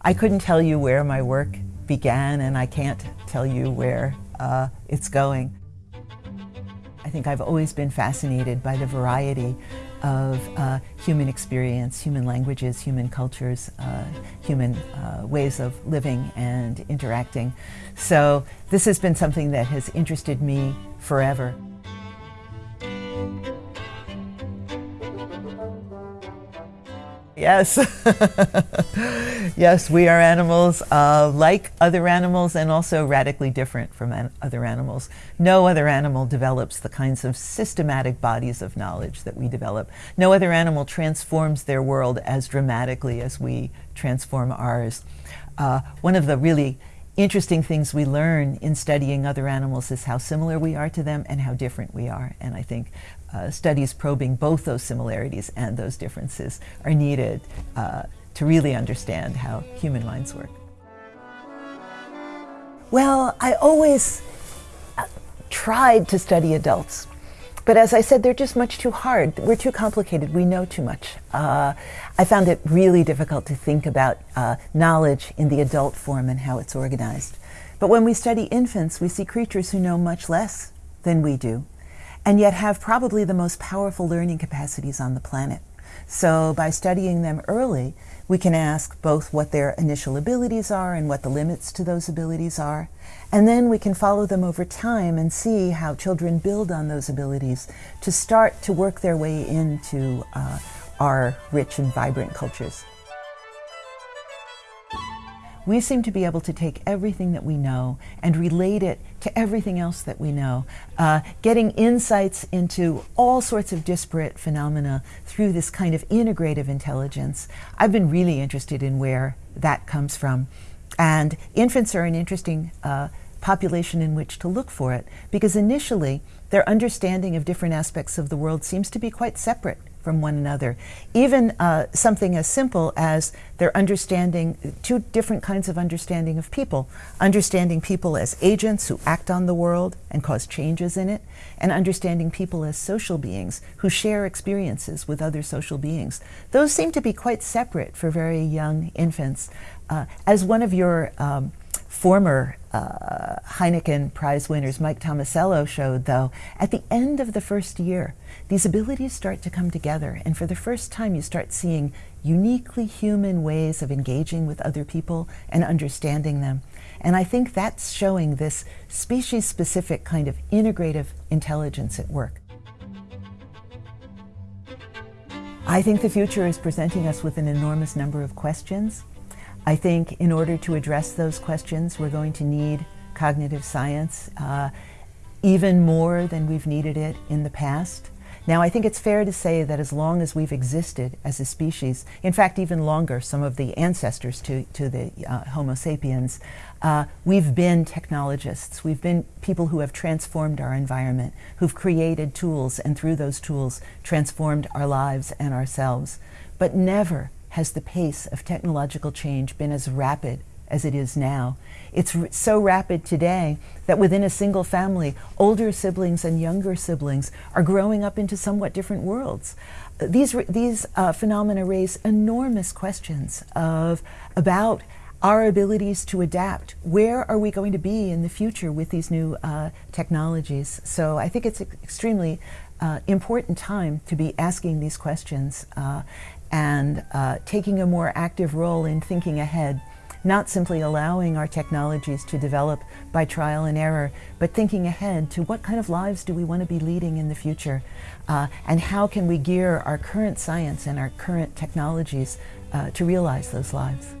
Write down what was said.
I couldn't tell you where my work began and I can't tell you where uh, it's going. I think I've always been fascinated by the variety of uh, human experience, human languages, human cultures, uh, human uh, ways of living and interacting. So this has been something that has interested me forever. Yes. yes, we are animals uh, like other animals and also radically different from an other animals. No other animal develops the kinds of systematic bodies of knowledge that we develop. No other animal transforms their world as dramatically as we transform ours. Uh, one of the really interesting things we learn in studying other animals is how similar we are to them and how different we are. And I think uh, studies probing both those similarities and those differences are needed uh, to really understand how human minds work. Well, I always uh, tried to study adults. But as I said, they're just much too hard. We're too complicated. We know too much. Uh, I found it really difficult to think about uh, knowledge in the adult form and how it's organized. But when we study infants, we see creatures who know much less than we do, and yet have probably the most powerful learning capacities on the planet. So by studying them early, we can ask both what their initial abilities are and what the limits to those abilities are. And then we can follow them over time and see how children build on those abilities to start to work their way into uh, our rich and vibrant cultures. We seem to be able to take everything that we know and relate it to everything else that we know, uh, getting insights into all sorts of disparate phenomena through this kind of integrative intelligence. I've been really interested in where that comes from. And infants are an interesting uh, population in which to look for it because initially their understanding of different aspects of the world seems to be quite separate from one another. Even uh, something as simple as their understanding, two different kinds of understanding of people. Understanding people as agents who act on the world and cause changes in it, and understanding people as social beings who share experiences with other social beings. Those seem to be quite separate for very young infants. Uh, as one of your um, former uh, Heineken Prize winners, Mike Tomasello, showed, though, at the end of the first year, these abilities start to come together, and for the first time, you start seeing uniquely human ways of engaging with other people and understanding them. And I think that's showing this species-specific kind of integrative intelligence at work. I think the future is presenting us with an enormous number of questions. I think in order to address those questions, we're going to need cognitive science uh, even more than we've needed it in the past. Now, I think it's fair to say that as long as we've existed as a species, in fact, even longer, some of the ancestors to, to the uh, Homo sapiens, uh, we've been technologists. We've been people who have transformed our environment, who've created tools, and through those tools, transformed our lives and ourselves. But never has the pace of technological change been as rapid as it is now. It's so rapid today that within a single family, older siblings and younger siblings are growing up into somewhat different worlds. These, these uh, phenomena raise enormous questions of, about our abilities to adapt. Where are we going to be in the future with these new uh, technologies? So I think it's an extremely uh, important time to be asking these questions uh, and uh, taking a more active role in thinking ahead, not simply allowing our technologies to develop by trial and error, but thinking ahead to what kind of lives do we want to be leading in the future, uh, and how can we gear our current science and our current technologies uh, to realize those lives.